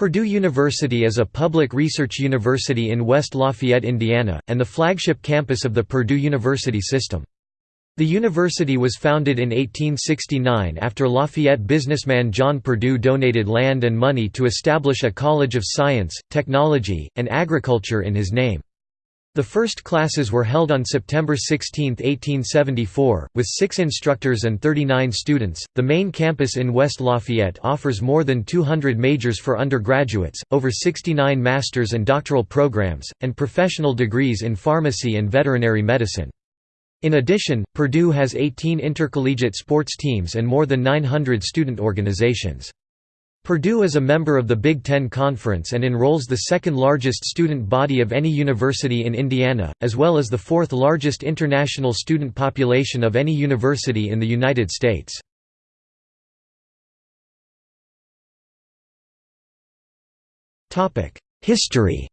Purdue University is a public research university in West Lafayette, Indiana, and the flagship campus of the Purdue University system. The university was founded in 1869 after Lafayette businessman John Purdue donated land and money to establish a college of science, technology, and agriculture in his name. The first classes were held on September 16, 1874, with six instructors and 39 students. The main campus in West Lafayette offers more than 200 majors for undergraduates, over 69 master's and doctoral programs, and professional degrees in pharmacy and veterinary medicine. In addition, Purdue has 18 intercollegiate sports teams and more than 900 student organizations. Purdue is a member of the Big Ten Conference and enrolls the second largest student body of any university in Indiana, as well as the fourth largest international student population of any university in the United States. History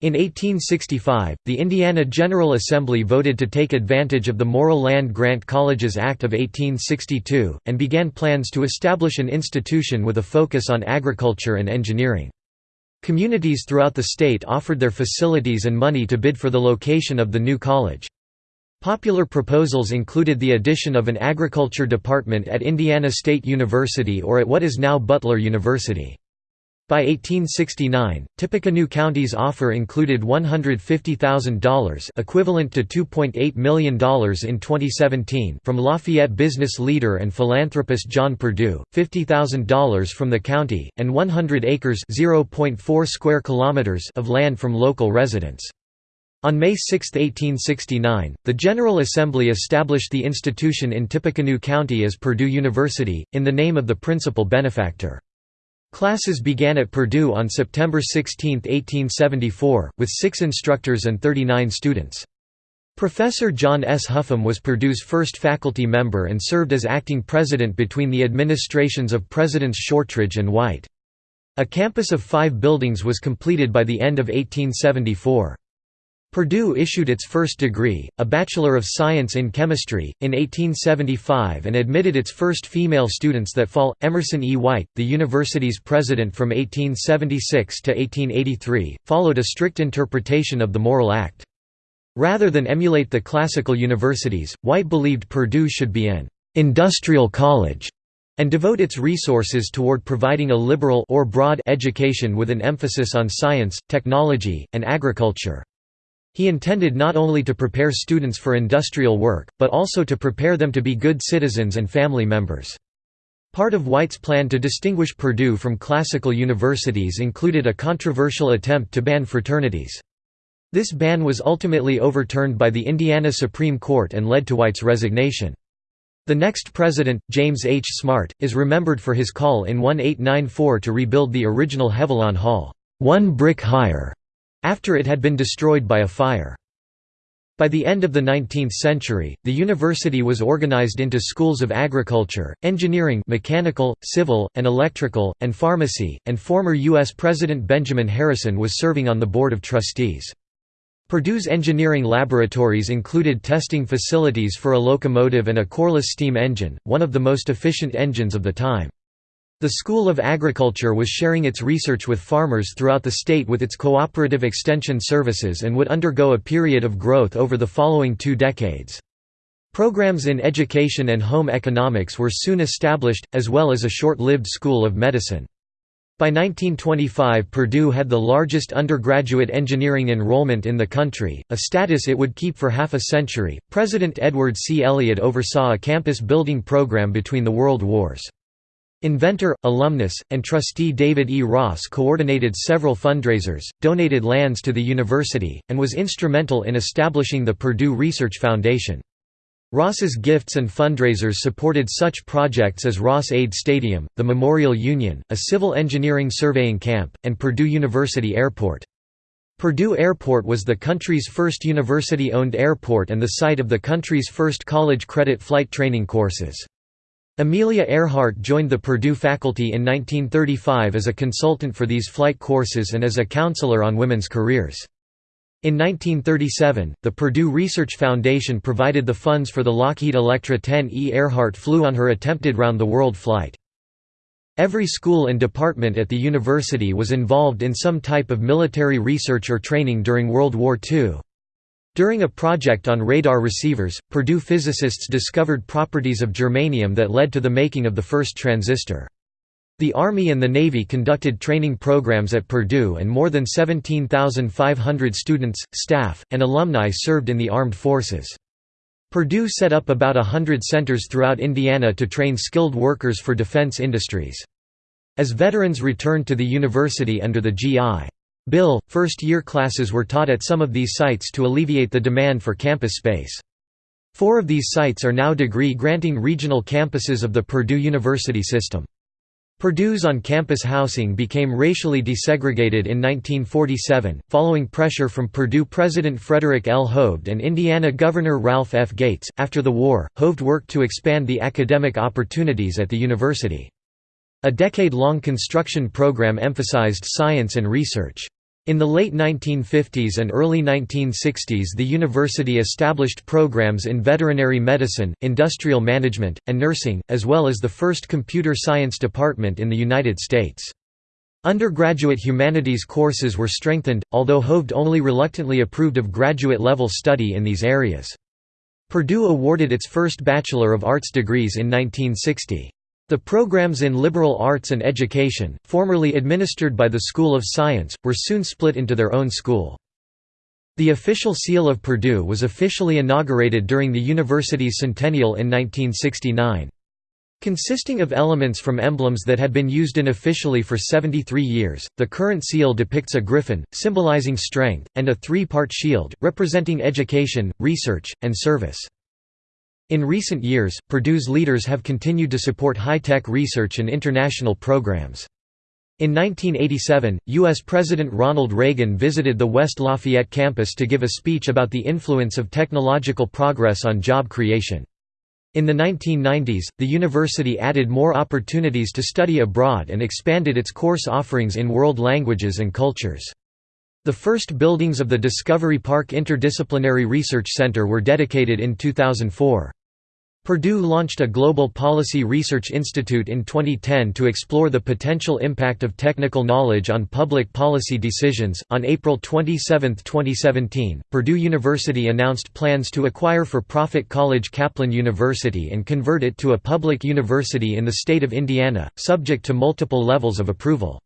In 1865, the Indiana General Assembly voted to take advantage of the Morrill Land Grant Colleges Act of 1862, and began plans to establish an institution with a focus on agriculture and engineering. Communities throughout the state offered their facilities and money to bid for the location of the new college. Popular proposals included the addition of an agriculture department at Indiana State University or at what is now Butler University. By 1869, Tippecanoe County's offer included $150,000 equivalent to $2.8 million in 2017 from Lafayette business leader and philanthropist John Purdue, $50,000 from the county, and 100 acres square kilometers of land from local residents. On May 6, 1869, the General Assembly established the institution in Tippecanoe County as Purdue University, in the name of the principal benefactor. Classes began at Purdue on September 16, 1874, with six instructors and 39 students. Professor John S. Huffam was Purdue's first faculty member and served as acting president between the administrations of Presidents Shortridge and White. A campus of five buildings was completed by the end of 1874. Purdue issued its first degree, a Bachelor of Science in Chemistry, in 1875 and admitted its first female students that fall. Emerson E. White, the university's president from 1876 to 1883, followed a strict interpretation of the Morrill Act. Rather than emulate the classical universities, White believed Purdue should be an industrial college and devote its resources toward providing a liberal or broad education with an emphasis on science, technology, and agriculture. He intended not only to prepare students for industrial work, but also to prepare them to be good citizens and family members. Part of White's plan to distinguish Purdue from classical universities included a controversial attempt to ban fraternities. This ban was ultimately overturned by the Indiana Supreme Court and led to White's resignation. The next president, James H. Smart, is remembered for his call in 1894 to rebuild the original Heavilon Hall, one brick higher, after it had been destroyed by a fire. By the end of the 19th century, the university was organized into schools of agriculture, engineering mechanical, civil, and electrical, and pharmacy, and former U.S. President Benjamin Harrison was serving on the Board of Trustees. Purdue's engineering laboratories included testing facilities for a locomotive and a Corliss steam engine, one of the most efficient engines of the time. The School of Agriculture was sharing its research with farmers throughout the state with its cooperative extension services and would undergo a period of growth over the following two decades. Programs in education and home economics were soon established, as well as a short-lived School of Medicine. By 1925 Purdue had the largest undergraduate engineering enrollment in the country, a status it would keep for half a century. President Edward C. Elliott oversaw a campus building program between the World Wars. Inventor, alumnus, and trustee David E. Ross coordinated several fundraisers, donated lands to the university, and was instrumental in establishing the Purdue Research Foundation. Ross's gifts and fundraisers supported such projects as Ross-Ade Stadium, the Memorial Union, a civil engineering surveying camp, and Purdue University Airport. Purdue Airport was the country's first university-owned airport and the site of the country's first college credit flight training courses. Amelia Earhart joined the Purdue faculty in 1935 as a consultant for these flight courses and as a counselor on women's careers. In 1937, the Purdue Research Foundation provided the funds for the Lockheed Electra 10E Earhart flew on her attempted round-the-world flight. Every school and department at the university was involved in some type of military research or training during World War II. During a project on radar receivers, Purdue physicists discovered properties of germanium that led to the making of the first transistor. The Army and the Navy conducted training programs at Purdue and more than 17,500 students, staff, and alumni served in the armed forces. Purdue set up about a hundred centers throughout Indiana to train skilled workers for defense industries. As veterans returned to the university under the G.I. Bill, first-year classes were taught at some of these sites to alleviate the demand for campus space. Four of these sites are now degree-granting regional campuses of the Purdue University system. Purdue's on-campus housing became racially desegregated in 1947, following pressure from Purdue President Frederick L. Hovde and Indiana Governor Ralph F. Gates. After the war, Hovde worked to expand the academic opportunities at the university. A decade-long construction program emphasized science and research. In the late 1950s and early 1960s the university established programs in veterinary medicine, industrial management, and nursing, as well as the first computer science department in the United States. Undergraduate humanities courses were strengthened, although Hovde only reluctantly approved of graduate-level study in these areas. Purdue awarded its first Bachelor of Arts degrees in 1960. The programs in liberal arts and education, formerly administered by the School of Science, were soon split into their own school. The official seal of Purdue was officially inaugurated during the university's centennial in 1969. Consisting of elements from emblems that had been used unofficially for 73 years, the current seal depicts a griffin, symbolizing strength, and a three-part shield, representing education, research, and service. In recent years, Purdue's leaders have continued to support high-tech research and international programs. In 1987, U.S. President Ronald Reagan visited the West Lafayette campus to give a speech about the influence of technological progress on job creation. In the 1990s, the university added more opportunities to study abroad and expanded its course offerings in world languages and cultures. The first buildings of the Discovery Park Interdisciplinary Research Center were dedicated in 2004. Purdue launched a Global Policy Research Institute in 2010 to explore the potential impact of technical knowledge on public policy decisions. On April 27, 2017, Purdue University announced plans to acquire for profit college Kaplan University and convert it to a public university in the state of Indiana, subject to multiple levels of approval.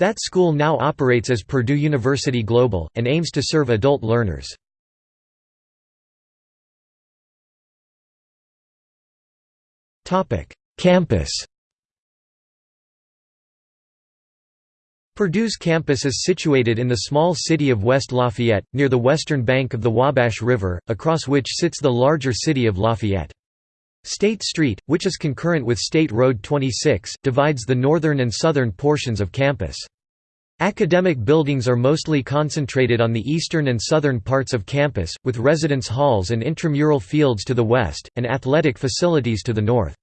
That school now operates as Purdue University Global, and aims to serve adult learners. Campus Purdue's campus is situated in the small city of West Lafayette, near the western bank of the Wabash River, across which sits the larger city of Lafayette. State Street, which is concurrent with State Road 26, divides the northern and southern portions of campus. Academic buildings are mostly concentrated on the eastern and southern parts of campus, with residence halls and intramural fields to the west, and athletic facilities to the north.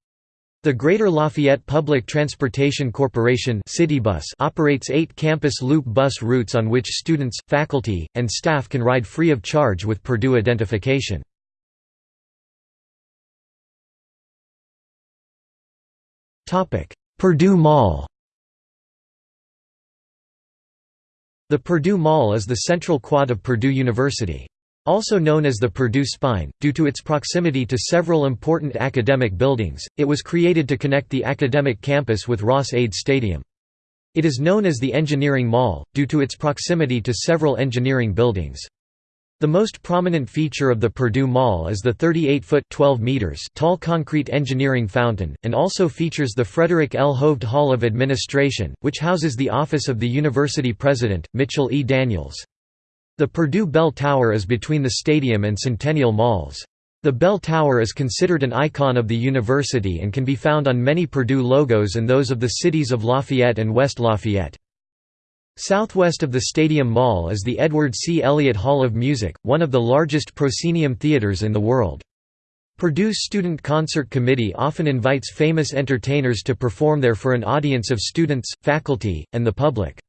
The Greater Lafayette Public Transportation Corporation Citybus operates eight campus loop bus routes on which students, faculty, and staff can ride free of charge with Purdue identification. Purdue Mall The Purdue Mall is the central quad of Purdue University. Also known as the Purdue Spine, due to its proximity to several important academic buildings, it was created to connect the academic campus with Ross-Ade Stadium. It is known as the Engineering Mall, due to its proximity to several engineering buildings. The most prominent feature of the Purdue Mall is the 38-foot tall concrete engineering fountain, and also features the Frederick L. Hovde Hall of Administration, which houses the office of the university president, Mitchell E. Daniels. The Purdue Bell Tower is between the stadium and Centennial Malls. The Bell Tower is considered an icon of the university and can be found on many Purdue logos and those of the cities of Lafayette and West Lafayette. Southwest of the Stadium Mall is the Edward C. Elliott Hall of Music, one of the largest proscenium theaters in the world. Purdue's Student Concert Committee often invites famous entertainers to perform there for an audience of students, faculty, and the public.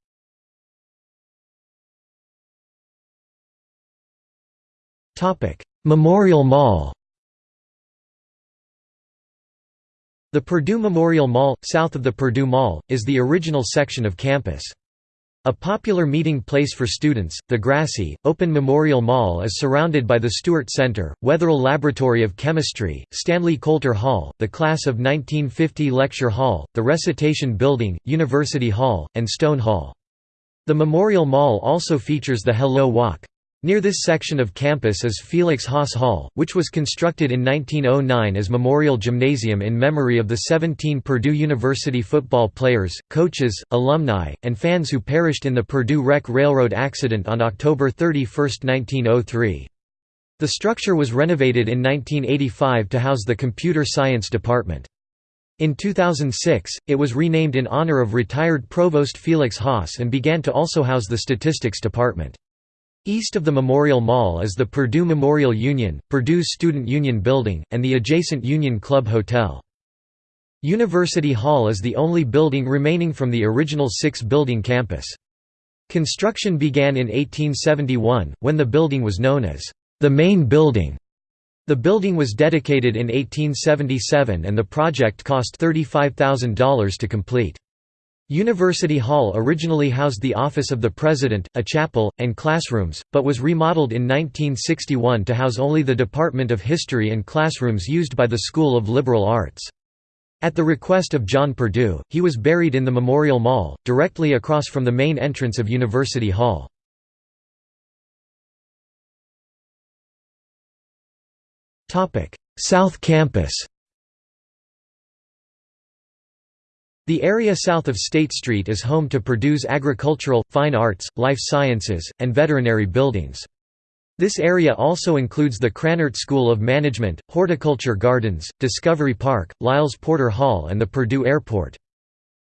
Memorial Mall The Purdue Memorial Mall, south of the Purdue Mall, is the original section of campus. A popular meeting place for students, the grassy, open Memorial Mall is surrounded by the Stewart Center, Wetherill Laboratory of Chemistry, Stanley Coulter Hall, the Class of 1950 Lecture Hall, the Recitation Building, University Hall, and Stone Hall. The Memorial Mall also features the Hello Walk. Near this section of campus is Felix Haas Hall, which was constructed in 1909 as Memorial Gymnasium in memory of the 17 Purdue University football players, coaches, alumni, and fans who perished in the Purdue Wreck Railroad accident on October 31, 1903. The structure was renovated in 1985 to house the Computer Science Department. In 2006, it was renamed in honor of retired Provost Felix Haas and began to also house the Statistics Department. East of the Memorial Mall is the Purdue Memorial Union, Purdue's Student Union Building, and the adjacent Union Club Hotel. University Hall is the only building remaining from the original six-building campus. Construction began in 1871, when the building was known as the main building. The building was dedicated in 1877 and the project cost $35,000 to complete. University Hall originally housed the office of the president, a chapel, and classrooms, but was remodeled in 1961 to house only the Department of History and classrooms used by the School of Liberal Arts. At the request of John Purdue, he was buried in the Memorial Mall, directly across from the main entrance of University Hall. South Campus The area south of State Street is home to Purdue's agricultural, fine arts, life sciences, and veterinary buildings. This area also includes the Krannert School of Management, Horticulture Gardens, Discovery Park, Lyles Porter Hall and the Purdue Airport.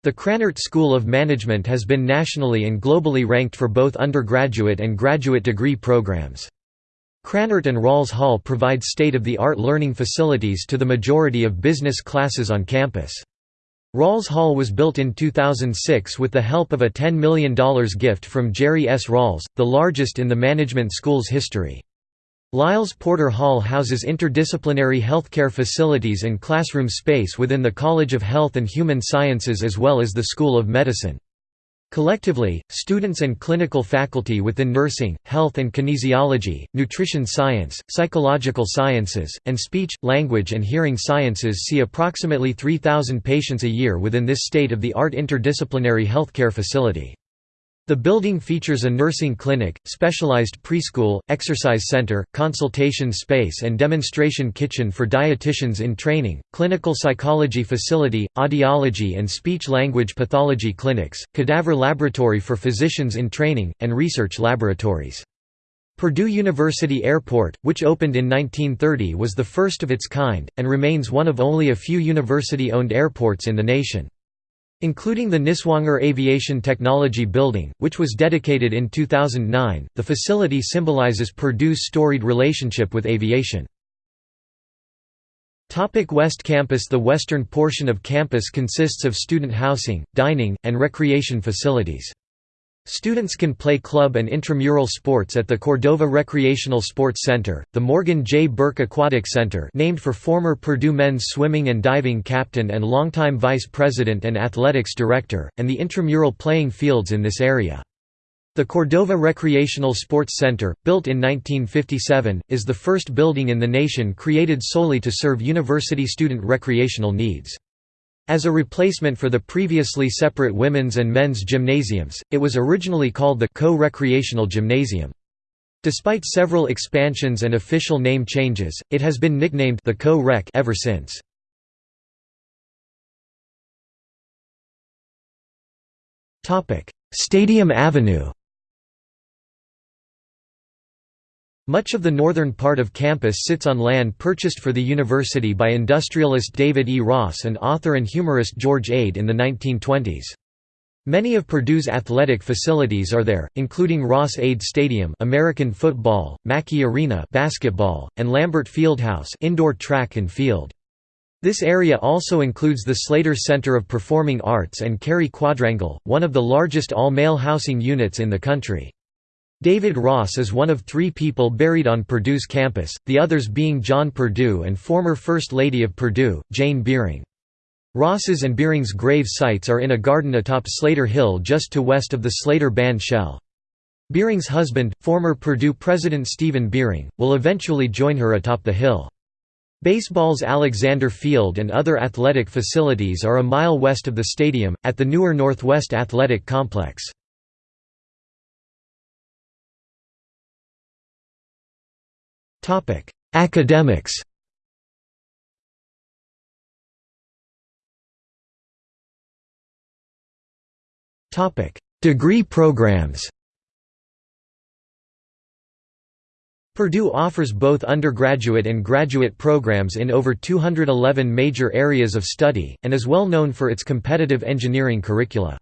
The Krannert School of Management has been nationally and globally ranked for both undergraduate and graduate degree programs. Krannert and Rawls Hall provide state-of-the-art learning facilities to the majority of business classes on campus. Rawls Hall was built in 2006 with the help of a $10 million gift from Jerry S. Rawls, the largest in the management school's history. Lyles Porter Hall houses interdisciplinary healthcare facilities and classroom space within the College of Health and Human Sciences as well as the School of Medicine. Collectively, students and clinical faculty within nursing, health and kinesiology, nutrition science, psychological sciences, and speech, language and hearing sciences see approximately 3,000 patients a year within this state-of-the-art interdisciplinary healthcare facility. The building features a nursing clinic, specialized preschool, exercise center, consultation space and demonstration kitchen for dietitians in training, clinical psychology facility, audiology and speech-language pathology clinics, cadaver laboratory for physicians in training, and research laboratories. Purdue University Airport, which opened in 1930 was the first of its kind, and remains one of only a few university-owned airports in the nation. Including the Niswanger Aviation Technology Building, which was dedicated in 2009, the facility symbolizes Purdue's storied relationship with aviation. West Campus The western portion of campus consists of student housing, dining, and recreation facilities. Students can play club and intramural sports at the Cordova Recreational Sports Center, the Morgan J. Burke Aquatic Center named for former Purdue men's swimming and diving captain and longtime vice president and athletics director, and the intramural playing fields in this area. The Cordova Recreational Sports Center, built in 1957, is the first building in the nation created solely to serve university student recreational needs. As a replacement for the previously separate women's and men's gymnasiums, it was originally called the Co-Recreational Gymnasium. Despite several expansions and official name changes, it has been nicknamed the Co-Rec ever since. Stadium Avenue Much of the northern part of campus sits on land purchased for the university by industrialist David E. Ross and author and humorist George Ade in the 1920s. Many of Purdue's athletic facilities are there, including Ross Ade Stadium American football, Mackey Arena basketball, and Lambert Fieldhouse indoor track and field. This area also includes the Slayter Center of Performing Arts and Cary Quadrangle, one of the largest all-male housing units in the country. David Ross is one of three people buried on Purdue's campus, the others being John Purdue and former First Lady of Purdue, Jane Beering. Ross's and Beering's grave sites are in a garden atop Slayter Hill just to west of the Slayter band shell. Beering's husband, former Purdue president Steven Beering, will eventually join her atop the hill. Baseball's Alexander Field and other athletic facilities are a mile west of the stadium, at the newer Northwest Athletic Complex. Academics Topic: Degree programs Purdue offers both undergraduate and graduate programs in over 211 major areas of study, and is well known for its competitive engineering curricula.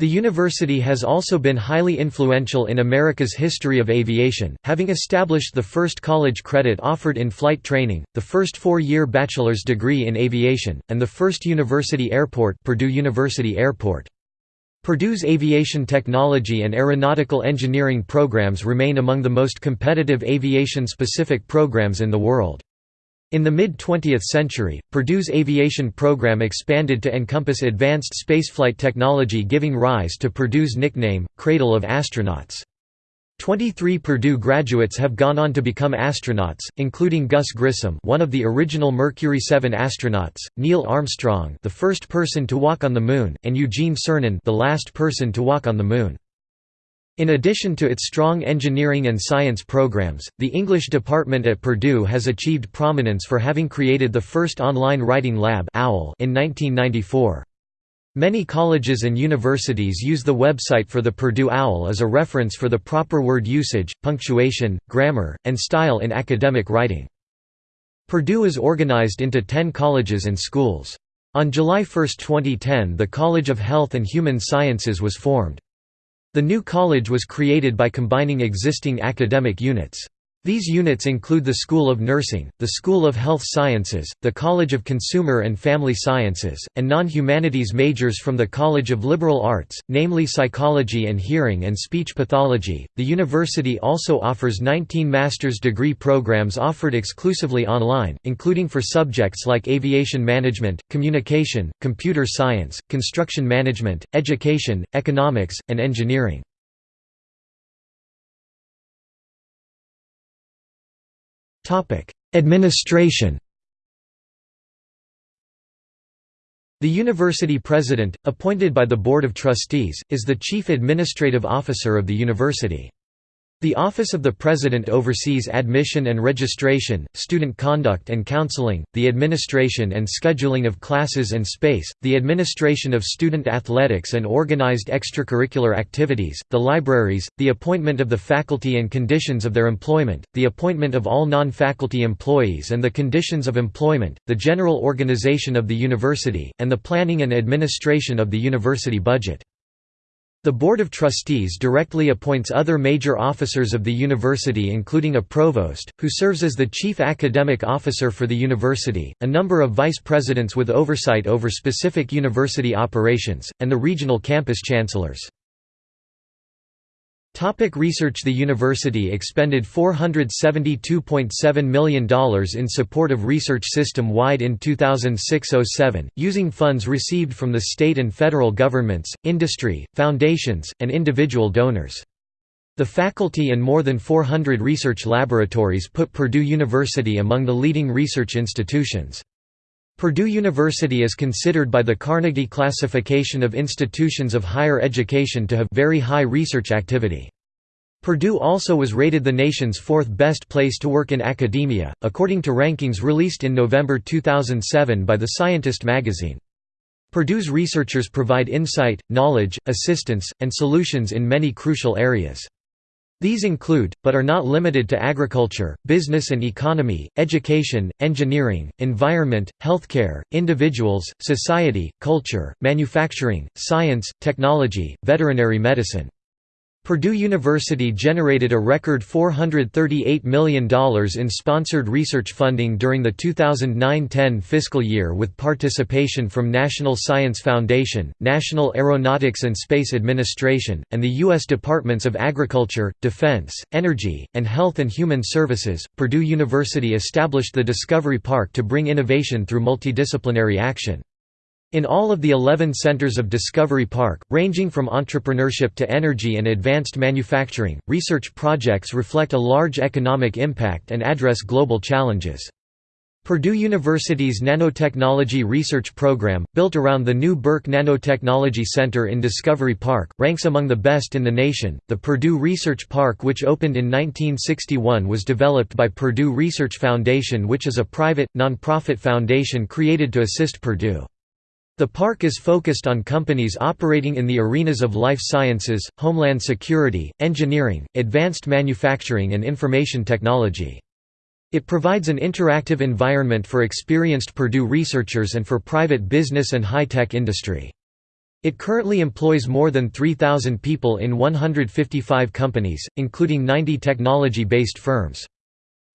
The university has also been highly influential in America's history of aviation, having established the first college credit offered in flight training, the first four-year bachelor's degree in aviation, and the first university airport Purdue University Airport. Purdue's aviation technology and aeronautical engineering programs remain among the most competitive aviation-specific programs in the world. In the mid-20th century, Purdue's aviation program expanded to encompass advanced spaceflight technology giving rise to Purdue's nickname, Cradle of Astronauts. Twenty-three Purdue graduates have gone on to become astronauts, including Gus Grissom one of the original Mercury 7 astronauts, Neil Armstrong the first person to walk on the Moon, and Eugene Cernan the last person to walk on the Moon. In addition to its strong engineering and science programs, the English department at Purdue has achieved prominence for having created the first online writing lab in 1994. Many colleges and universities use the website for the Purdue OWL as a reference for the proper word usage, punctuation, grammar, and style in academic writing. Purdue is organized into 10 colleges and schools. On July 1, 2010 the College of Health and Human Sciences was formed. The new college was created by combining existing academic units. These units include the School of Nursing, the School of Health Sciences, the College of Consumer and Family Sciences, and non-humanities majors from the College of Liberal Arts, namely Psychology and Hearing and Speech Pathology. The university also offers 19 master's degree programs offered exclusively online, including for subjects like aviation management, communication, computer science, construction management, education, economics, and engineering. Administration The university president, appointed by the Board of Trustees, is the chief administrative officer of the university. The Office of the President oversees admission and registration, student conduct and counseling, the administration and scheduling of classes and space, the administration of student athletics and organized extracurricular activities, the libraries, the appointment of the faculty and conditions of their employment, the appointment of all non-faculty employees and the conditions of employment, the general organization of the university, and the planning and administration of the university budget. The Board of Trustees directly appoints other major officers of the university including a provost, who serves as the chief academic officer for the university, a number of vice presidents with oversight over specific university operations, and the regional campus chancellors. Topic research The university expended $472.7 million in support of research system-wide in 2006–07, using funds received from the state and federal governments, industry, foundations, and individual donors. The faculty and more than 400 research laboratories put Purdue University among the leading research institutions. Purdue University is considered by the Carnegie Classification of Institutions of Higher Education to have very high research activity. Purdue also was rated the nation's fourth best place to work in academia, according to rankings released in November 2007 by The Scientist magazine. Purdue's researchers provide insight, knowledge, assistance, and solutions in many crucial areas. These include, but are not limited to agriculture, business and economy, education, engineering, environment, healthcare, individuals, society, culture, manufacturing, science, technology, veterinary medicine. Purdue University generated a record $438 million in sponsored research funding during the 2009–10 fiscal year with participation from National Science Foundation, National Aeronautics and Space Administration, and the U.S. Departments of Agriculture, Defense, Energy, and Health and Human Services. Purdue University established the Discovery Park to bring innovation through multidisciplinary action. In all of the 11 centers of Discovery Park, ranging from entrepreneurship to energy and advanced manufacturing, research projects reflect a large economic impact and address global challenges. Purdue University's Nanotechnology Research Program, built around the new Birck Nanotechnology Center in Discovery Park, ranks among the best in the nation. The Purdue Research Park, which opened in 1961, was developed by Purdue Research Foundation, which is a private, nonprofit foundation created to assist Purdue. The park is focused on companies operating in the arenas of life sciences, homeland security, engineering, advanced manufacturing and information technology. It provides an interactive environment for experienced Purdue researchers and for private business and high-tech industry. It currently employs more than 3,000 people in 155 companies, including 90 technology-based firms.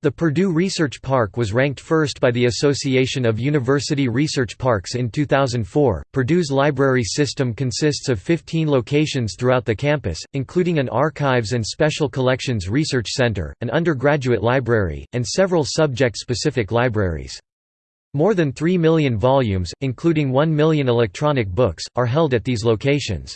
The Purdue Research Park was ranked first by the Association of University Research Parks in 2004. Purdue's library system consists of 15 locations throughout the campus, including an archives and special collections research center, an undergraduate library, and several subject specific libraries. More than 3 million volumes, including 1 million electronic books, are held at these locations.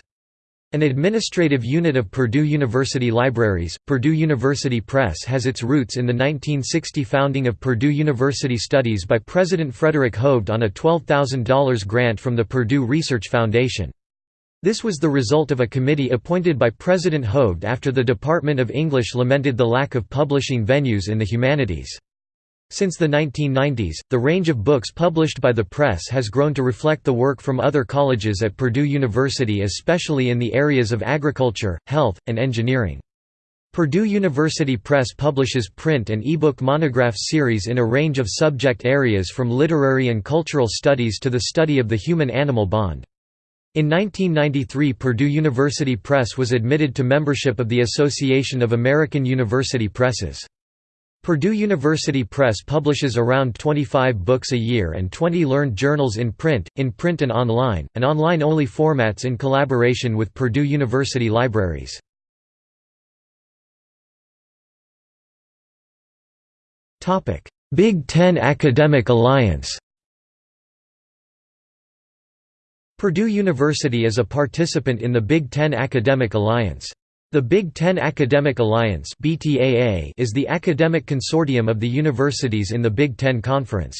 An administrative unit of Purdue University Libraries, Purdue University Press has its roots in the 1960 founding of Purdue University Studies by President Frederick Hovde on a $12,000 grant from the Purdue Research Foundation. This was the result of a committee appointed by President Hovde after the Department of English lamented the lack of publishing venues in the humanities. Since the 1990s, the range of books published by the press has grown to reflect the work from other colleges at Purdue University especially in the areas of agriculture, health, and engineering. Purdue University Press publishes print and ebook monograph series in a range of subject areas from literary and cultural studies to the study of the human-animal bond. In 1993 Purdue University Press was admitted to membership of the Association of American University Presses. Purdue University Press publishes around 25 books a year and 20 learned journals in print, in print and online, and online-only formats in collaboration with Purdue University Libraries. Big Ten Academic Alliance Purdue University is a participant in the Big Ten Academic Alliance. The Big Ten Academic Alliance is the academic consortium of the universities in the Big Ten Conference.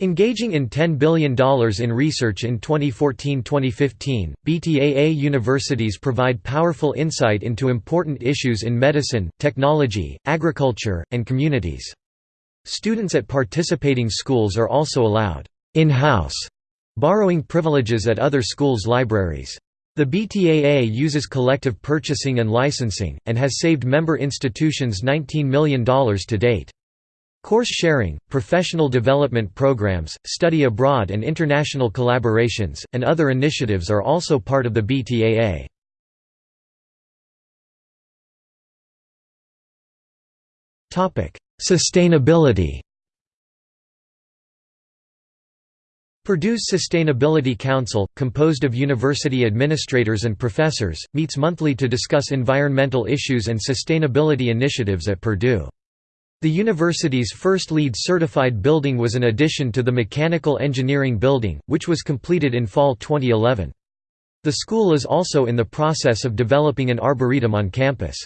Engaging in $10 billion in research in 2014–2015, BTAA universities provide powerful insight into important issues in medicine, technology, agriculture, and communities. Students at participating schools are also allowed in-house borrowing privileges at other schools' libraries. The BTAA uses collective purchasing and licensing, and has saved member institutions $19 million to date. Course sharing, professional development programs, study abroad and international collaborations, and other initiatives are also part of the BTAA. Sustainability Purdue's Sustainability Council, composed of university administrators and professors, meets monthly to discuss environmental issues and sustainability initiatives at Purdue. The university's first LEED certified building was an addition to the Mechanical Engineering Building, which was completed in fall 2011. The school is also in the process of developing an arboretum on campus.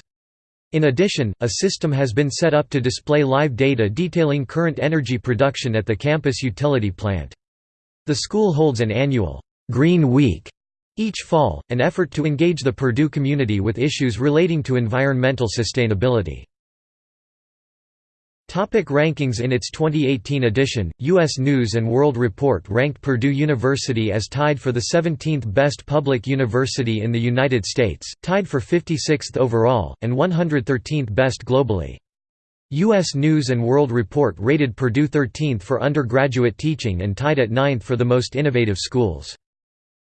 In addition, a system has been set up to display live data detailing current energy production at the campus utility plant. The school holds an annual Green Week each fall, an effort to engage the Purdue community with issues relating to environmental sustainability. Topic rankings In its 2018 edition, U.S. News & World Report ranked Purdue University as tied for the 17th best public university in the United States, tied for 56th overall, and 113th best globally. U.S. News & World Report rated Purdue 13th for undergraduate teaching and tied at 9th for the most innovative schools.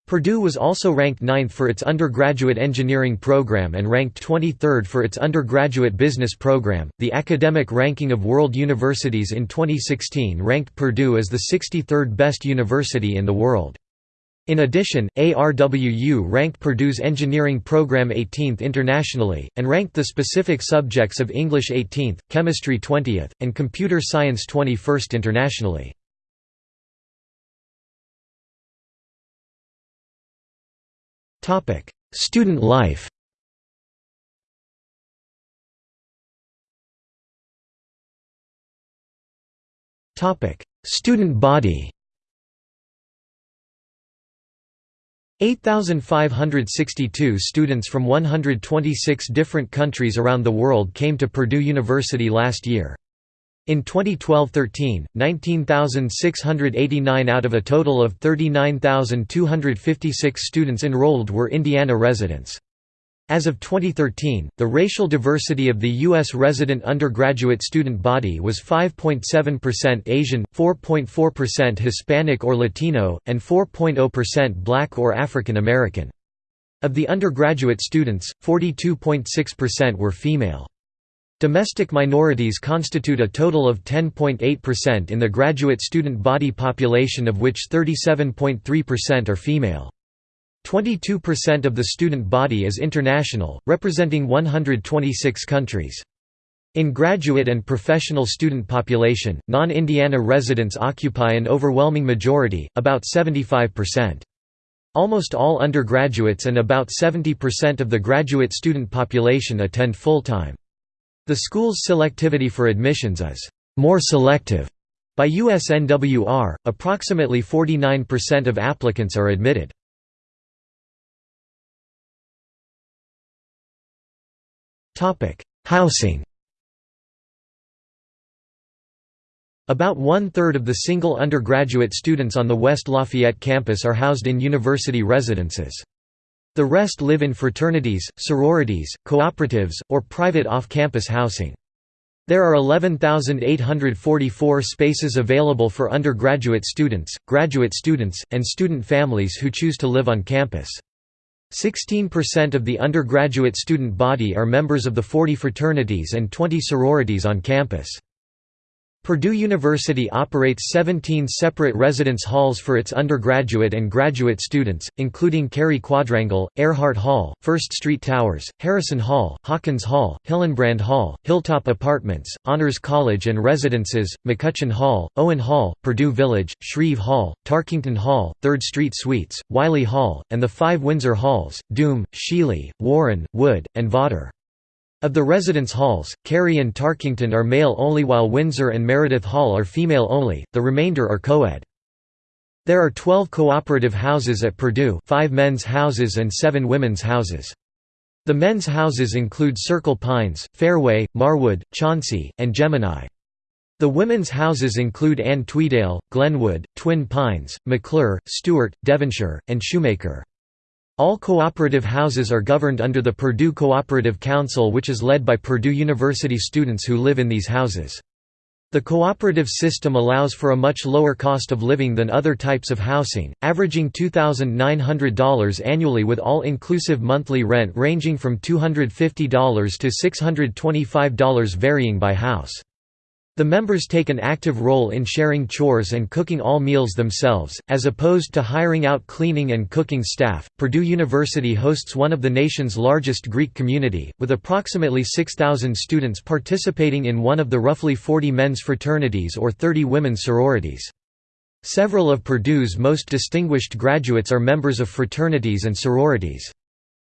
Purdue was also ranked 9th for its undergraduate engineering program and ranked 23rd for its undergraduate business program. The academic ranking of world universities in 2016 ranked Purdue as the 63rd best university in the world. In addition, ARWU ranked Purdue's engineering program 18th internationally, and ranked the specific subjects of English 18th, chemistry 20th, and computer science 21st internationally. Student life Student body 8,562 students from 126 different countries around the world came to Purdue University last year. In 2012–13, 19,689 out of a total of 39,256 students enrolled were Indiana residents. As of 2013, the racial diversity of the U.S. resident undergraduate student body was 5.7% Asian, 4.4% Hispanic or Latino, and 4.0% Black or African American. Of the undergraduate students, 42.6% were female. Domestic minorities constitute a total of 10.8% in the graduate student body population of which 37.3% are female. 22% of the student body is international, representing 126 countries. In graduate and professional student population, non-Indiana residents occupy an overwhelming majority, about 75%. Almost all undergraduates and about 70% of the graduate student population attend full-time. The school's selectivity for admissions is more selective. By USNWR, approximately 49% of applicants are admitted. Housing About one-third of the single undergraduate students on the West Lafayette campus are housed in university residences. The rest live in fraternities, sororities, cooperatives, or private off-campus housing. There are 11,844 spaces available for undergraduate students, graduate students, and student families who choose to live on campus. 16% of the undergraduate student body are members of the 40 fraternities and 20 sororities on campus. Purdue University operates 17 separate residence halls for its undergraduate and graduate students, including Cary Quadrangle, Earhart Hall, First Street Towers, Harrison Hall, Hawkins Hall, Hillenbrand Hall, Hilltop Apartments, Honors College and Residences, McCutcheon Hall, Owen Hall, Purdue Village, Shreve Hall, Tarkington Hall, Third Street Suites, Wiley Hall, and the five Windsor Halls, Duhme, Shealy, Warren, Wood, and Vawter. Of the residence halls, Cary and Tarkington are male-only while Windsor and Meredith Hall are female-only, the remainder are co-ed. There are 12 cooperative houses at Purdue five men's houses and seven women's houses. The men's houses include Circle Pines, Fairway, Marwood, Chauncey, and Gemini. The women's houses include Ann Tweedale, Glenwood, Twin Pines, McClure, Stewart, Devonshire, and Shoemaker. All cooperative houses are governed under the Purdue Cooperative Council which is led by Purdue University students who live in these houses. The cooperative system allows for a much lower cost of living than other types of housing, averaging $2,900 annually with all-inclusive monthly rent ranging from $250 to $625 varying by house. The members take an active role in sharing chores and cooking all meals themselves, as opposed to hiring out cleaning and cooking staff. Purdue University hosts one of the nation's largest Greek community, with approximately 6,000 students participating in one of the roughly 40 men's fraternities or 30 women's sororities. Several of Purdue's most distinguished graduates are members of fraternities and sororities.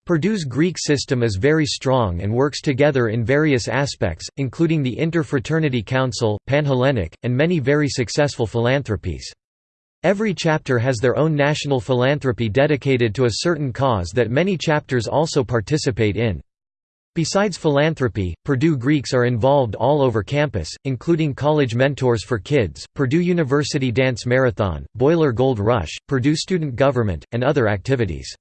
Purdue's Greek system is very strong and works together in various aspects, including the Interfraternity Council, Panhellenic, and many very successful philanthropies. Every chapter has their own national philanthropy dedicated to a certain cause that many chapters also participate in. Besides philanthropy, Purdue Greeks are involved all over campus, including College Mentors for Kids, Purdue University Dance Marathon, Boiler Gold Rush, Purdue Student Government, and other activities.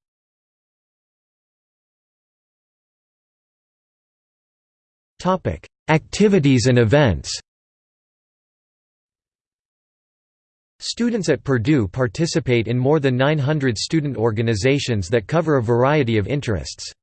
Activities and events Students at Purdue participate in more than 900 student organizations that cover a variety of interests.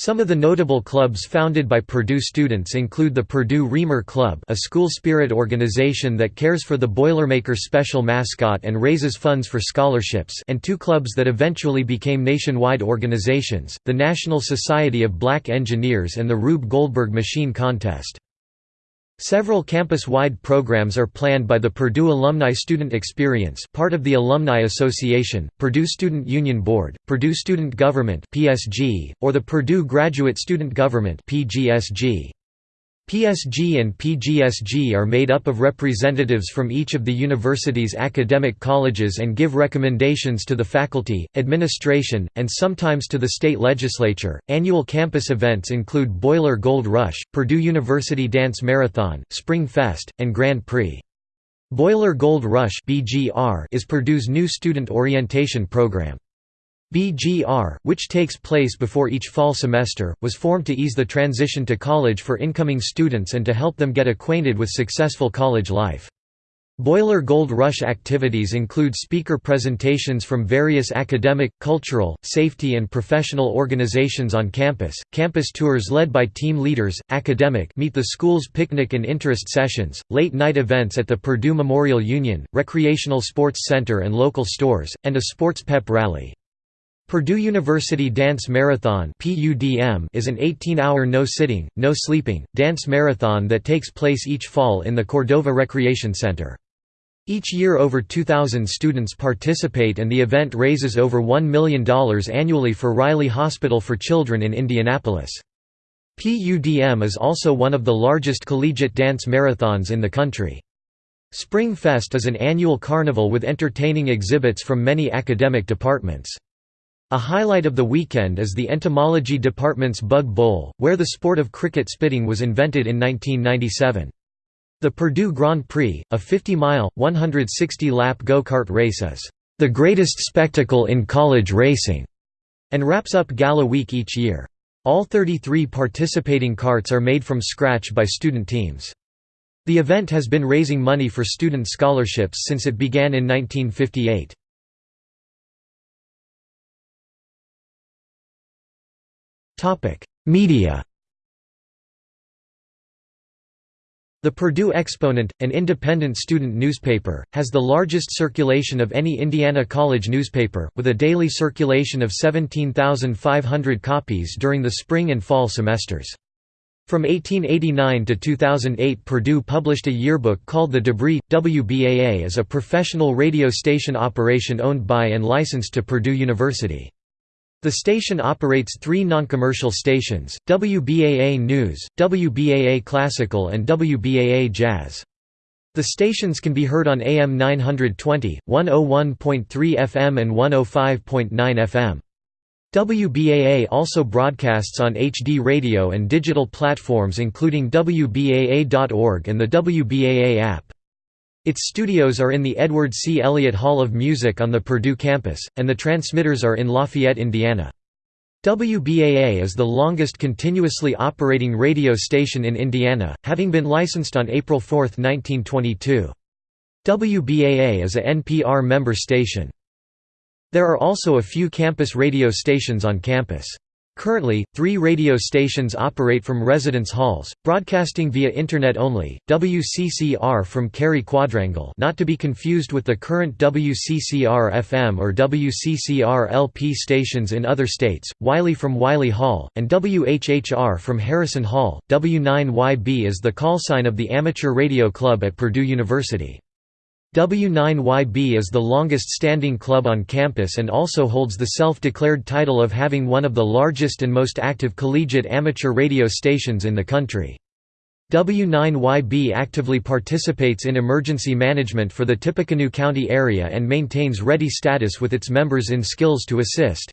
Some of the notable clubs founded by Purdue students include the Purdue Reamer Club a school spirit organization that cares for the Boilermaker special mascot and raises funds for scholarships and two clubs that eventually became nationwide organizations, the National Society of Black Engineers and the Rube Goldberg Machine Contest. Several campus-wide programs are planned by the Purdue Alumni Student Experience part of the Alumni Association, Purdue Student Union Board, Purdue Student Government or the Purdue Graduate Student Government. PSG and PGSG are made up of representatives from each of the university's academic colleges and give recommendations to the faculty, administration, and sometimes to the state legislature. Annual campus events include Boiler Gold Rush, Purdue University Dance Marathon, Spring Fest, and Grand Prix. Boiler Gold Rush is Purdue's new student orientation program. BGR, which takes place before each fall semester, was formed to ease the transition to college for incoming students and to help them get acquainted with successful college life. Boiler Gold Rush activities include speaker presentations from various academic, cultural, safety and professional organizations on campus, campus tours led by team leaders, academic meet the school's picnic and interest sessions, late-night events at the Purdue Memorial Union, recreational sports center and local stores, and a sports pep rally. Purdue University Dance Marathon is an 18-hour no-sitting, no-sleeping, dance marathon that takes place each fall in the Cordova Recreation Center. Each year over 2,000 students participate and the event raises over $1 million annually for Riley Hospital for Children in Indianapolis. PUDM is also one of the largest collegiate dance marathons in the country. Spring Fest is an annual carnival with entertaining exhibits from many academic departments. A highlight of the weekend is the entomology department's Bug Bowl, where the sport of cricket spitting was invented in 1997. The Purdue Grand Prix, a 50-mile, 160-lap go-kart race is the greatest spectacle in college racing, and wraps up Gala Week each year. All 33 participating karts are made from scratch by student teams. The event has been raising money for student scholarships since it began in 1958. Topic: Media. The Purdue Exponent, an independent student newspaper, has the largest circulation of any Indiana college newspaper, with a daily circulation of 17,500 copies during the spring and fall semesters. From 1889 to 2008 Purdue published a yearbook called the Debris. WBAA is a professional radio station operation owned by and licensed to Purdue University. The station operates three non-commercial stations, WBAA News, WBAA Classical and WBAA Jazz. The stations can be heard on AM 920, 101.3 FM and 105.9 FM. WBAA also broadcasts on HD radio and digital platforms including WBAA.org and the WBAA app. Its studios are in the Edward C. Elliott Hall of Music on the Purdue campus, and the transmitters are in Lafayette, Indiana. WBAA is the longest continuously operating radio station in Indiana, having been licensed on April 4, 1922. WBAA is a NPR member station. There are also a few campus radio stations on campus. Currently, three radio stations operate from residence halls, broadcasting via Internet only, WCCR from Cary Quadrangle not to be confused with the current WCCR-FM or WCCR-LP stations in other states, Wiley from Wiley Hall, and WHHR from Harrison Hall. W9YB is the callsign of the Amateur Radio Club at Purdue University. W9YB is the longest-standing club on campus and also holds the self-declared title of having one of the largest and most active collegiate amateur radio stations in the country. W9YB actively participates in emergency management for the Tippecanoe County area and maintains ready status with its members in skills to assist.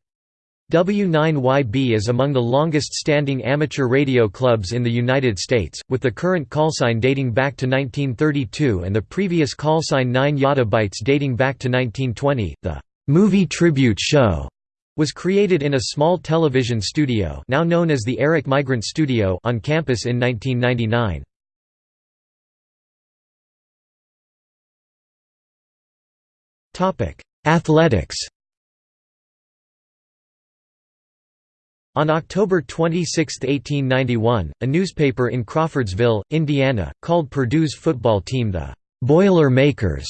W9YB is among the longest-standing amateur radio clubs in the United States, with the current callsign dating back to 1932 and the previous callsign 9 Yottabytes dating back to 1920. The movie tribute show was created in a small television studio now known as the Eric Migrant Studio on campus in 1999. Athletics On October 26, 1891, a newspaper in Crawfordsville, Indiana, called Purdue's football team the Boiler Makers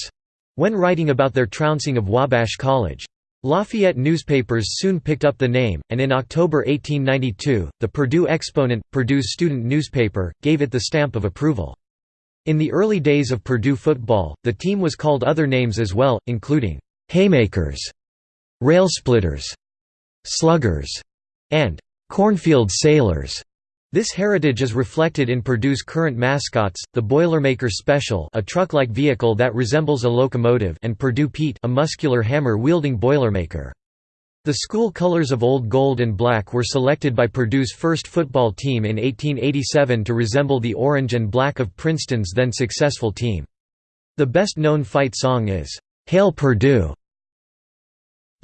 when writing about their trouncing of Wabash College. Lafayette newspapers soon picked up the name, and in October 1892, the Purdue Exponent, Purdue's student newspaper, gave it the stamp of approval. In the early days of Purdue football, the team was called other names as well, including Haymakers, Railsplitters, Sluggers, and Cornfield Sailors. This heritage is reflected in Purdue's current mascots, the Boilermaker Special a truck-like vehicle that resembles a locomotive and Purdue Pete a muscular hammer-wielding Boilermaker. The school colors of old gold and black were selected by Purdue's first football team in 1887 to resemble the orange and black of Princeton's then successful team. The best-known fight song is, "'Hail Purdue'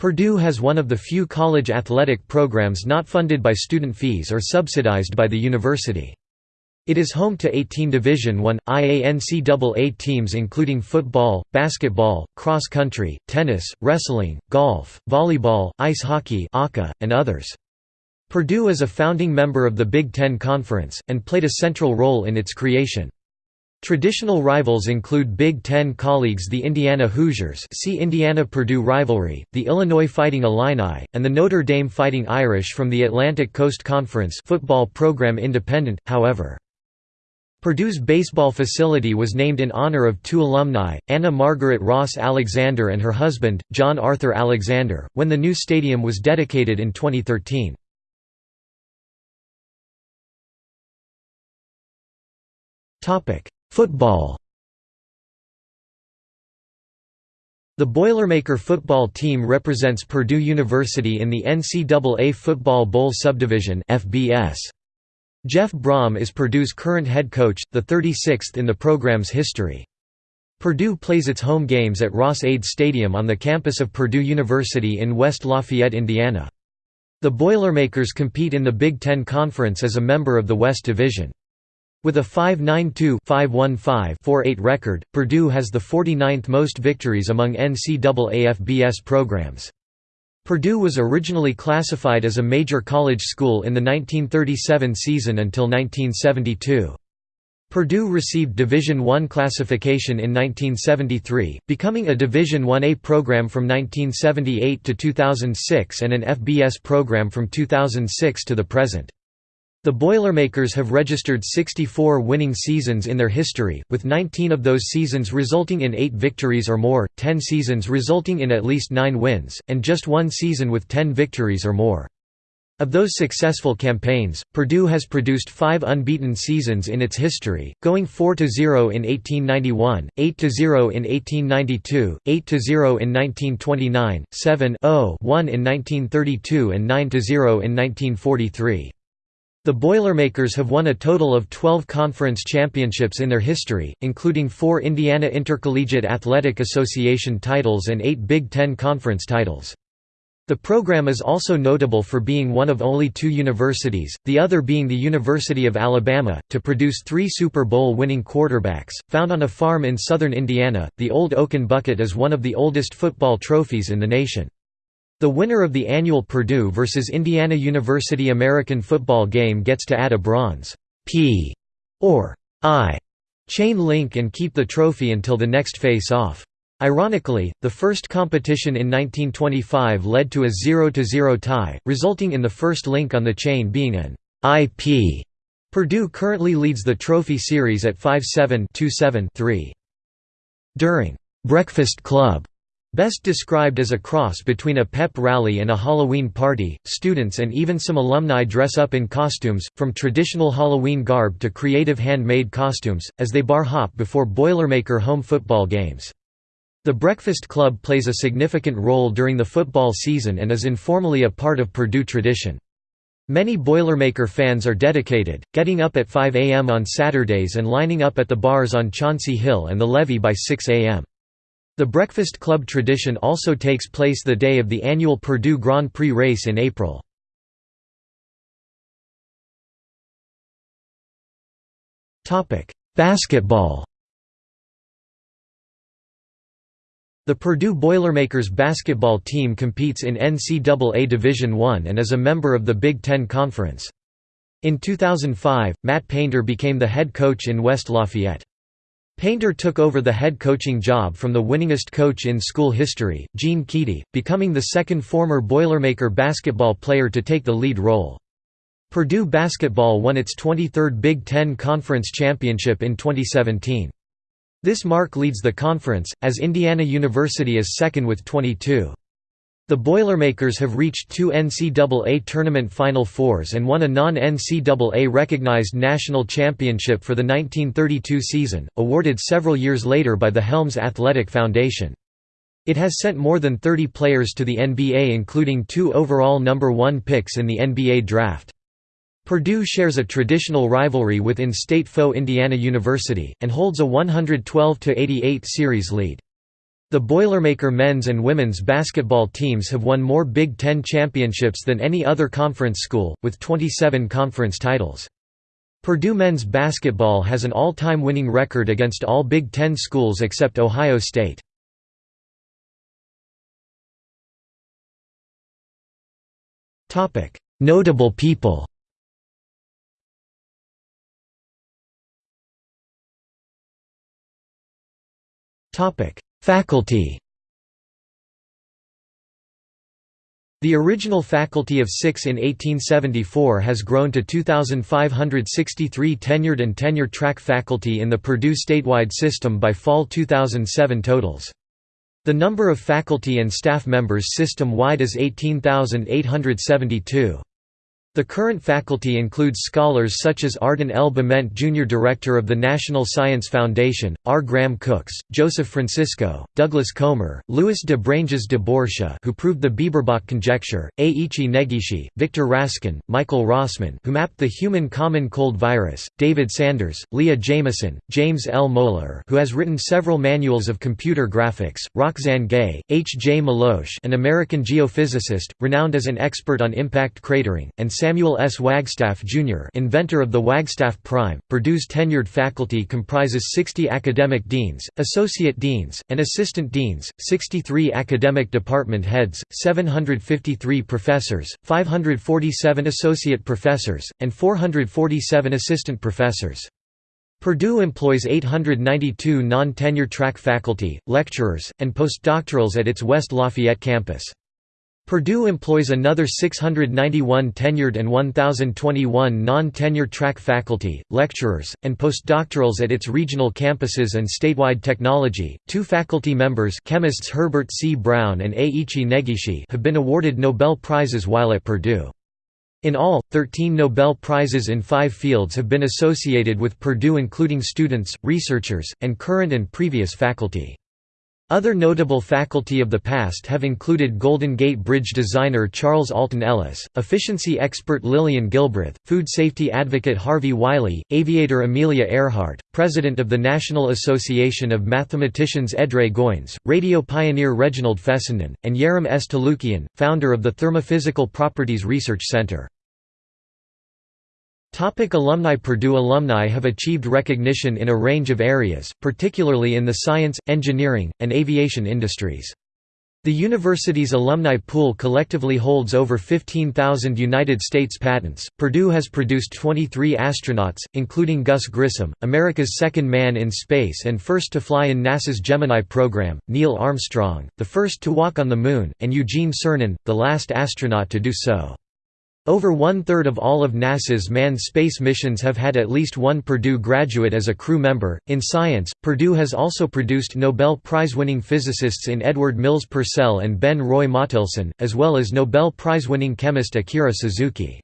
Purdue has one of the few college athletic programs not funded by student fees or subsidized by the university. It is home to 18 Division I IANCAA teams including football, basketball, cross country, tennis, wrestling, golf, volleyball, ice hockey and others. Purdue is a founding member of the Big Ten Conference, and played a central role in its creation. Traditional rivals include Big Ten colleagues the Indiana Hoosiers see Indiana-Purdue rivalry, the Illinois Fighting Illini, and the Notre Dame Fighting Irish from the Atlantic Coast Conference football program independent, however. Purdue's baseball facility was named in honor of two alumni, Anna Margaret Ross Alexander and her husband, John Arthur Alexander, when the new stadium was dedicated in 2013. Football The Boilermaker football team represents Purdue University in the NCAA Football Bowl Subdivision FBS. Jeff Brohm is Purdue's current head coach, the 36th in the program's history. Purdue plays its home games at Ross-Ade Stadium on the campus of Purdue University in West Lafayette, Indiana. The Boilermakers compete in the Big Ten Conference as a member of the West Division. With a 5.92-515-48 record, Purdue has the 49th most victories among NCAA FBS programs. Purdue was originally classified as a major college school in the 1937 season until 1972. Purdue received Division I classification in 1973, becoming a Division I-A program from 1978 to 2006 and an FBS program from 2006 to the present. The Boilermakers have registered 64 winning seasons in their history, with 19 of those seasons resulting in 8 victories or more, 10 seasons resulting in at least 9 wins, and just one season with 10 victories or more. Of those successful campaigns, Purdue has produced five unbeaten seasons in its history, going 4–0 in 1891, 8–0 in 1892, 8–0 in 1929, 7–0–1 in 1932 and 9–0 in 1943. The Boilermakers have won a total of 12 conference championships in their history, including four Indiana Intercollegiate Athletic Association titles and eight Big Ten Conference titles. The program is also notable for being one of only two universities, the other being the University of Alabama, to produce three Super Bowl winning quarterbacks. Found on a farm in southern Indiana, the Old Oaken Bucket is one of the oldest football trophies in the nation. The winner of the annual Purdue vs. Indiana University American football game gets to add a bronze P or I chain link and keep the trophy until the next face-off. Ironically, the first competition in 1925 led to a 0–0 tie, resulting in the first link on the chain being an IP. Purdue currently leads the trophy series at 5-7 2-7-3. During «Breakfast Club» Best described as a cross between a pep rally and a Halloween party, students and even some alumni dress up in costumes, from traditional Halloween garb to creative handmade costumes, as they bar hop before Boilermaker home football games. The Breakfast Club plays a significant role during the football season and is informally a part of Purdue tradition. Many Boilermaker fans are dedicated, getting up at 5 a.m. on Saturdays and lining up at the bars on Chauncey Hill and the levee by 6 a.m. The Breakfast Club tradition also takes place the day of the annual Purdue Grand Prix race in April. Basketball The Purdue Boilermakers basketball team competes in NCAA Division I and is a member of the Big Ten Conference. In 2005, Matt Painter became the head coach in West Lafayette. Painter took over the head coaching job from the winningest coach in school history, Gene Keady, becoming the second former Boilermaker basketball player to take the lead role. Purdue basketball won its 23rd Big Ten Conference championship in 2017. This mark leads the conference, as Indiana University is second with 22. The Boilermakers have reached two NCAA tournament Final Fours and won a non-NCAA recognized national championship for the 1932 season, awarded several years later by the Helms Athletic Foundation. It has sent more than 30 players to the NBA including two overall number one picks in the NBA draft. Purdue shares a traditional rivalry with in-state foe Indiana University, and holds a 112–88 series lead. The Boilermaker men's and women's basketball teams have won more Big Ten championships than any other conference school, with 27 conference titles. Purdue men's basketball has an all-time winning record against all Big Ten schools except Ohio State. Notable people Faculty The original faculty of six in 1874 has grown to 2,563 tenured and tenure-track faculty in the Purdue statewide system by fall 2007 totals. The number of faculty and staff members system-wide is 18,872. The current faculty includes scholars such as Arden L. Bement Jr. Director of the National Science Foundation, R. Graham Cooks, Joseph Francisco, Douglas Comer, Louis de Branges de Bourcia who proved the Bieberbach conjecture, Eiichi Negishi, Victor Raskin, Michael Rossmann who mapped the human common cold virus, David Sanders, Leah Jamieson, James L. Mohler who has written several manuals of computer graphics, Roxane Gay, H. J. Melosh an American geophysicist, renowned as an expert on impact cratering, and Samuel S. Wagstaff, Jr. inventor of the Wagstaff Prime. Purdue's tenured faculty comprises 60 academic deans, associate deans, and assistant deans, 63 academic department heads, 753 professors, 547 associate professors, and 447 assistant professors. Purdue employs 892 non-tenure track faculty, lecturers, and postdoctorals at its West Lafayette campus. Purdue employs another 691 tenured and 1,021 non-tenure track faculty, lecturers, and postdoctorals at its regional campuses and statewide technology. Two faculty members, chemists Herbert C. Brown and Eiichi Negishi, have been awarded Nobel Prizes while at Purdue. In all, 13 Nobel Prizes in five fields have been associated with Purdue including students, researchers, and current and previous faculty. Other notable faculty of the past have included Golden Gate Bridge designer Charles Alton Ellis, efficiency expert Lillian Gilbreth, food safety advocate Harvey Wiley, aviator Amelia Earhart, president of the National Association of Mathematicians Edray Goins, radio pioneer Reginald Fessenden, and Yeram S. Touloukian, founder of the Thermophysical Properties Research Center. Topic alumni Purdue alumni have achieved recognition in a range of areas, particularly in the science, engineering, and aviation industries. The university's alumni pool collectively holds over 15,000 United States patents. Purdue has produced 23 astronauts, including Gus Grissom, America's second man in space and first to fly in NASA's Gemini program, Neil Armstrong, the first to walk on the Moon, and Eugene Cernan, the last astronaut to do so. Over one-third of all of NASA's manned space missions have had at least one Purdue graduate as a crew member. In science, Purdue has also produced Nobel Prize-winning physicists in Edward Mills Purcell and Ben Roy Mottelson, as well as Nobel Prize-winning chemist Akira Suzuki.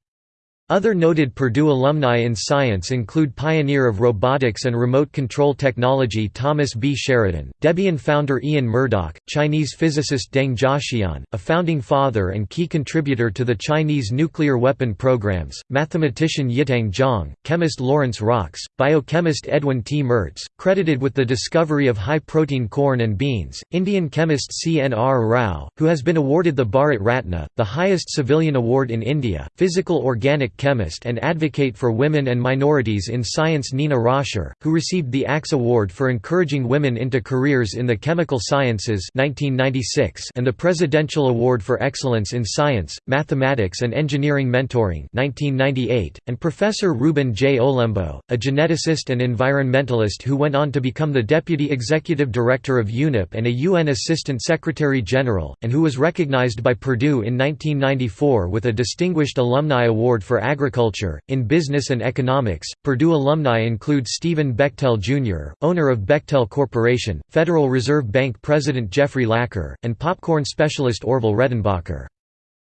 Other noted Purdue alumni in science include pioneer of robotics and remote control technology Thomas B. Sheridan, Debian founder Ian Murdock, Chinese physicist Deng Jiaxian, a founding father and key contributor to the Chinese nuclear weapon programs, mathematician Yitang Zhang, chemist Lawrence Rox, biochemist Edwin T. Mertz, credited with the discovery of high-protein corn and beans, Indian chemist C. N. R. Rao, who has been awarded the Bharat Ratna, the highest civilian award in India, physical organic chemist and advocate for women and minorities in science Nina Roscher, who received the Axe Award for encouraging women into careers in the chemical sciences 1996 and the Presidential Award for Excellence in Science, Mathematics and Engineering Mentoring 1998, and Professor Ruben J. Olembo, a geneticist and environmentalist who went on to become the Deputy Executive Director of UNEP and a UN Assistant Secretary General, and who was recognized by Purdue in 1994 with a Distinguished Alumni Award for Agriculture. In business and economics, Purdue alumni include Stephen Bechtel Jr., owner of Bechtel Corporation, Federal Reserve Bank President Jeffrey Lacker, and popcorn specialist Orville Redenbacher.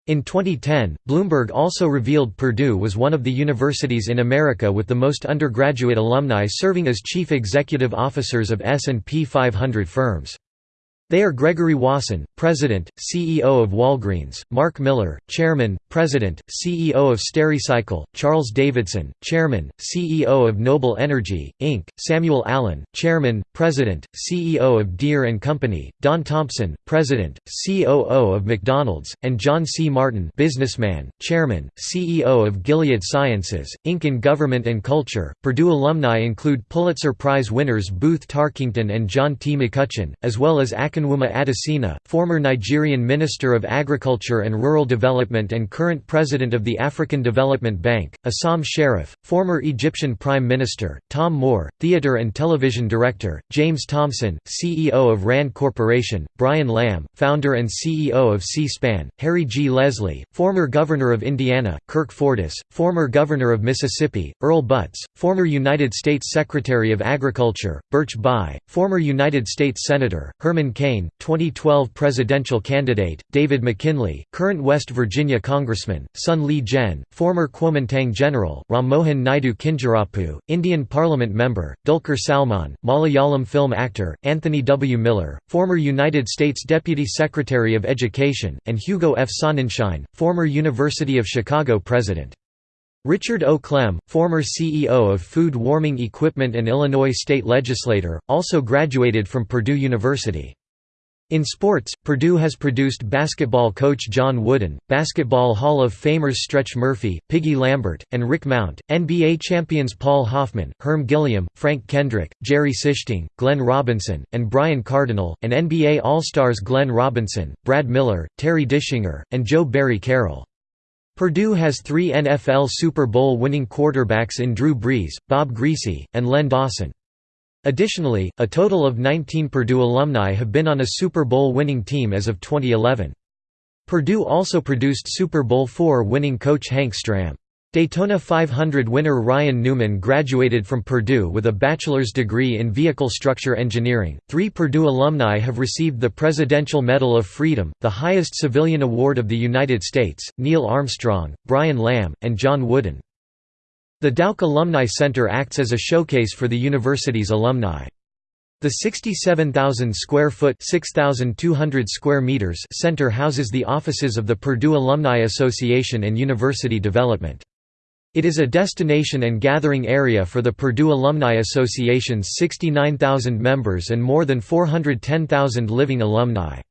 In 2010, Bloomberg also revealed Purdue was one of the universities in America with the most undergraduate alumni serving as chief executive officers of S&P 500 firms. They are Gregory Wasson, President, CEO of Walgreens, Mark Miller, Chairman, President, CEO of Stericycle, Charles Davidson, Chairman, CEO of Noble Energy, Inc., Samuel Allen, Chairman, President, CEO of Deere & Company, Don Thompson, President, COO of McDonald's, and John C. Martin businessman, Chairman, CEO of Gilead Sciences, Inc. In government and culture, Purdue alumni include Pulitzer Prize winners Booth Tarkington and John T. McCutcheon, as well as Akinwumi Adesina, former Nigerian Minister of Agriculture and Rural Development and current President of the African Development Bank, Essam Sharaf, former Egyptian Prime Minister, Tom Moore, theater and television director, James Thompson, CEO of RAND Corporation, Brian Lamb, founder and CEO of C-SPAN, Harry G. Leslie, former Governor of Indiana, Kirk Fordice, former Governor of Mississippi, Earl Butts, former United States Secretary of Agriculture, Birch Bayh, former United States Senator, Herman Cain Cain, 2012 presidential candidate, David McKinley, current West Virginia congressman, Sun Li-jen, former Kuomintang general, Ram Mohan Naidu Kinjarapu, Indian parliament member, Dulquer Salmaan, Malayalam film actor, Anthony W. Miller, former United States Deputy Secretary of Education, and Hugo F. Sonnenschein, former University of Chicago president. Richard O. Clem, former CEO of Food Warming Equipment and Illinois state legislator, also graduated from Purdue University. In sports, Purdue has produced basketball coach John Wooden, Basketball Hall of Famers Stretch Murphy, Piggy Lambert, and Rick Mount, NBA champions Paul Hoffman, Herm Gilliam, Frank Kendrick, Jerry Sichting, Glenn Robinson, and Brian Cardinal, and NBA All-Stars Glenn Robinson, Brad Miller, Terry Dischinger, and Joe Barry Carroll. Purdue has three NFL Super Bowl winning quarterbacks in Drew Brees, Bob Griese, and Len Dawson. Additionally, a total of 19 Purdue alumni have been on a Super Bowl winning team as of 2011. Purdue also produced Super Bowl IV winning coach Hank Stram. Daytona 500 winner Ryan Newman graduated from Purdue with a bachelor's degree in vehicle structure engineering. Three Purdue alumni have received the Presidential Medal of Freedom, the highest civilian award of the United States Neil Armstrong, Brian Lamb, and John Wooden. The Dauch Alumni Center acts as a showcase for the university's alumni. The 67,000 square foot (6,200 square meters center houses the offices of the Purdue Alumni Association and University Development. It is a destination and gathering area for the Purdue Alumni Association's 69,000 members and more than 410,000 living alumni.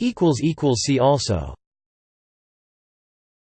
See also